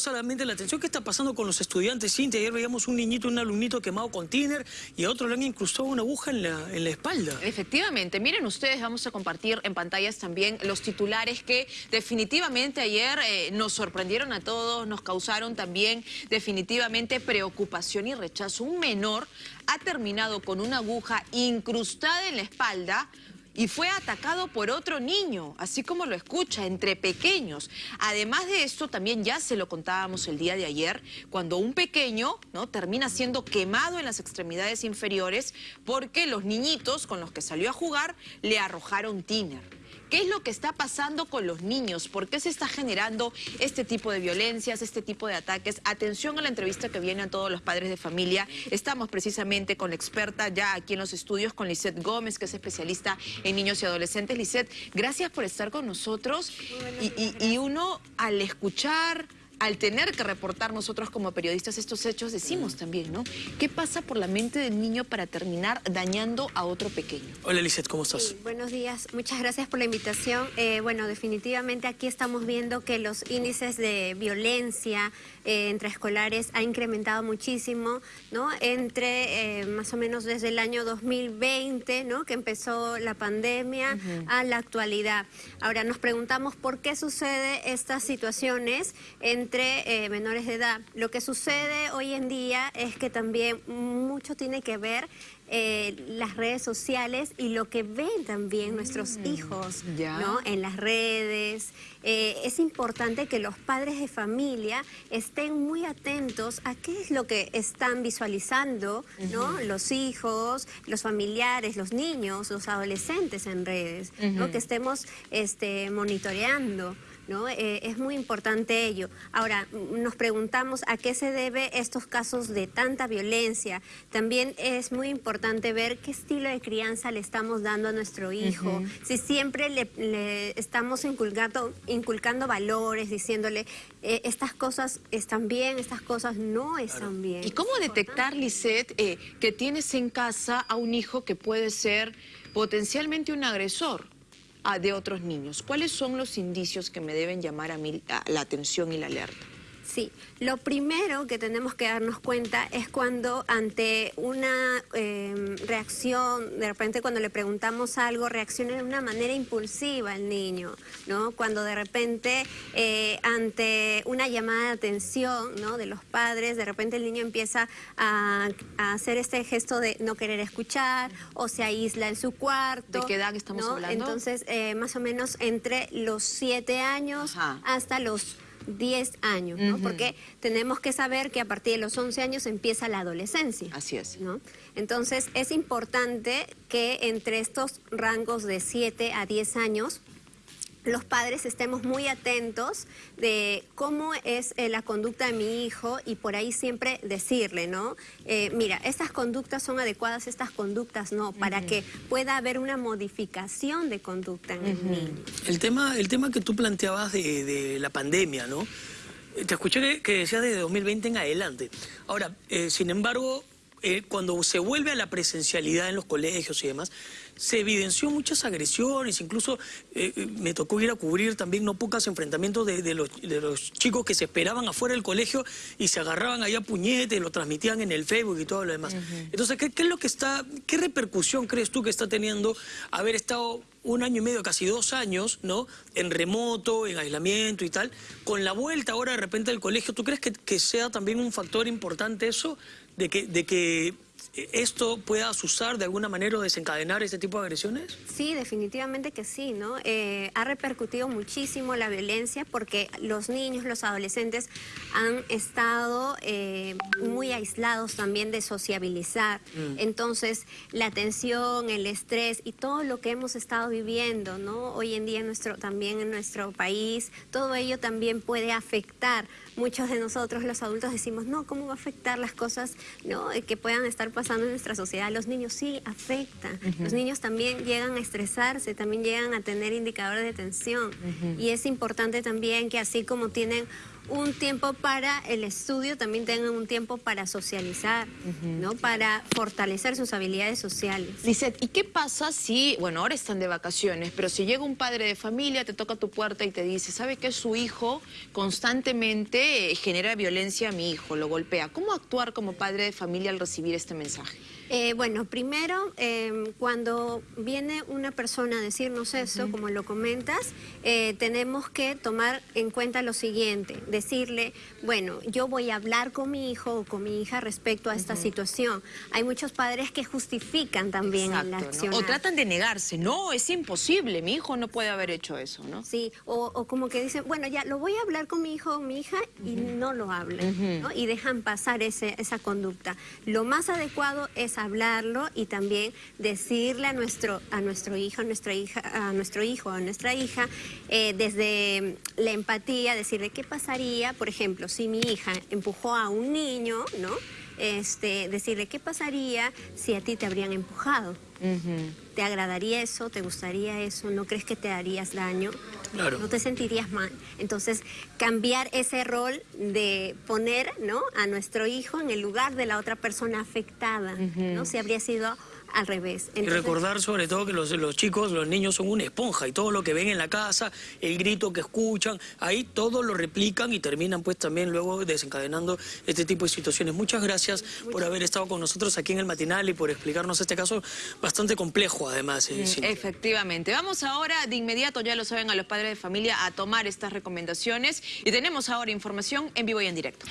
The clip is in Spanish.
solamente la atención. ¿Qué está pasando con los estudiantes, Cintia? Ayer veíamos un niñito, un alumnito quemado con tiner y a otro le han incrustado una aguja en la, en la espalda. Efectivamente. Miren ustedes, vamos a compartir en pantallas también los titulares que definitivamente ayer eh, nos sorprendieron a todos, nos causaron también definitivamente preocupación y rechazo. Un menor ha terminado con una aguja incrustada en la espalda y fue atacado por otro niño, así como lo escucha, entre pequeños. Además de esto, también ya se lo contábamos el día de ayer, cuando un pequeño ¿no? termina siendo quemado en las extremidades inferiores porque los niñitos con los que salió a jugar le arrojaron tiner. ¿Qué es lo que está pasando con los niños? ¿Por qué se está generando este tipo de violencias, este tipo de ataques? Atención a la entrevista que viene a todos los padres de familia. Estamos precisamente con la experta ya aquí en los estudios, con Lisette Gómez, que es especialista en niños y adolescentes. Lisette, gracias por estar con nosotros. y uno al escuchar al tener que reportar nosotros como periodistas estos hechos, decimos también, ¿no? ¿Qué pasa por la mente del niño para terminar dañando a otro pequeño? Hola, Lizeth, ¿cómo estás? buenos días, muchas gracias por la invitación. Eh, bueno, definitivamente aquí estamos viendo que los índices de violencia eh, entre escolares ha incrementado muchísimo, ¿no? Entre eh, más o menos desde el año 2020, ¿no? Que empezó la pandemia, a la actualidad. Ahora, nos preguntamos por qué sucede estas situaciones en entre eh, menores de edad. Lo que sucede hoy en día es que también mucho tiene que ver eh, las redes sociales y lo que ven también nuestros mm, hijos ¿no? en las redes. Eh, es importante que los padres de familia estén muy atentos a qué es lo que están visualizando ¿no? los hijos, los familiares, los niños, los adolescentes en redes, que estemos este, monitoreando. ¿No? Eh, es muy importante ello. Ahora, nos preguntamos a qué se debe estos casos de tanta violencia. También es muy importante ver qué estilo de crianza le estamos dando a nuestro hijo. Si siempre le, estamos inculcando, inculcando valores, diciéndole eh, estas cosas están bien, estas cosas no están bien. ¿Y cómo detectar, Lisette, eh, que tienes en casa a un hijo que puede ser potencialmente un agresor? De otros niños? ¿Cuáles son los indicios que me deben llamar a mí la atención y la alerta? Sí, lo primero que tenemos que darnos cuenta es cuando ante una em, reacción, de repente cuando le preguntamos algo, reacciona de una manera impulsiva el niño, ¿no? Cuando de repente eh, ante una llamada de atención ¿no? de los padres, de repente el niño empieza a, hacer este gesto de no querer escuchar o se aísla en su cuarto. ¿De qué edad estamos hablando? Entonces, eh, más o menos entre los siete años hasta los 10 años, ¿no? Porque tenemos que saber que a partir de los 11 años empieza la adolescencia. Así es. ¿no? Entonces, es importante que entre estos rangos de 7 a 10 años los padres estemos muy atentos de cómo es eh, la conducta de mi hijo y por ahí siempre decirle, ¿no? Eh, mira, estas conductas son adecuadas, estas conductas no, para que pueda haber una modificación de conducta en el niño. El tema, el tema que tú planteabas de, la pandemia, ¿no? Te escuché que decías desde 2020 en adelante. Ahora, eh, sin embargo, eh, cuando se vuelve a la presencialidad en los colegios y demás, se evidenció muchas agresiones, incluso eh, eh, me tocó ir a cubrir también no pocos enfrentamientos de, los, chicos que se esperaban afuera del colegio y se agarraban allá puñetes, lo transmitían en el Facebook y todo lo demás. Entonces, ¿qué, es lo que está, qué repercusión crees tú que está teniendo haber estado un año y medio, casi dos años, ¿no? En remoto, en aislamiento y tal, con la vuelta ahora de repente del colegio, ¿tú crees que, que sea también un factor importante eso? de que, de que esto pueda asusar de alguna manera o desencadenar este tipo de agresiones? Sí, definitivamente que sí, ¿no? Eh, ha repercutido muchísimo la violencia porque los niños, los adolescentes han estado eh, muy aislados también de sociabilizar. Mm. Entonces, la tensión, el estrés y todo lo que hemos estado viviendo, ¿no? Hoy en día nuestro, también en nuestro país, todo ello también puede afectar. Muchos de nosotros, los adultos, decimos, no, ¿cómo va a afectar las cosas ¿no? que puedan estar pasando en nuestra sociedad, los niños sí afecta. Los niños también llegan a estresarse, también llegan a tener indicadores de tensión. Y es importante también que así como tienen un tiempo para el estudio, también tengan un tiempo para socializar, ¿no? Para fortalecer sus habilidades sociales. Lizeth, ¿y qué pasa si, bueno, ahora están de vacaciones, pero si llega un padre de familia, te toca tu puerta y te dice, ¿sabe que su hijo constantemente eh, genera violencia a mi hijo, lo golpea? ¿Cómo actuar como padre de familia al recibir este mensaje? Eh, bueno, primero, em, cuando viene una persona a decirnos eso, como lo comentas, eh, tenemos que tomar en cuenta lo siguiente, decirle, bueno, yo voy a hablar con mi hijo o con mi hija respecto a esta situación. Hay muchos padres que justifican también la acción. O tratan de negarse, no, es imposible, mi hijo no puede haber hecho eso, ¿no? Sí, o, como que dicen, bueno, ya lo voy a hablar con mi hijo o mi hija y no lo hablan, ¿no? Y dejan pasar ese, esa conducta. Lo más adecuado es hablarlo y también decirle a nuestro, a nuestro hijo, a nuestra hija, a nuestro hijo, a nuestra hija, eh, desde la empatía, decirle qué pasaría, por ejemplo, si mi hija empujó a un niño, ¿no? Este, decirle qué pasaría si a ti te habrían empujado. ¿Te agradaría eso? ¿Te gustaría eso? ¿No crees que te harías daño? Claro. No te sentirías mal. Entonces, cambiar ese rol de poner ¿no? a nuestro hijo en el lugar de la otra persona afectada, ¿no? Si habría sido al revés. y recordar sobre todo que los, los chicos, los niños son una esponja y todo lo que ven en la casa, el grito que escuchan, ahí todo lo replican y terminan pues también luego desencadenando este tipo de situaciones. Muchas gracias por haber estado con nosotros aquí en el matinal y por explicarnos este caso bastante complejo además. Eh, Efectivamente. Vamos ahora de inmediato, ya lo saben, a los padres de familia a tomar estas recomendaciones y tenemos ahora información en vivo y en directo.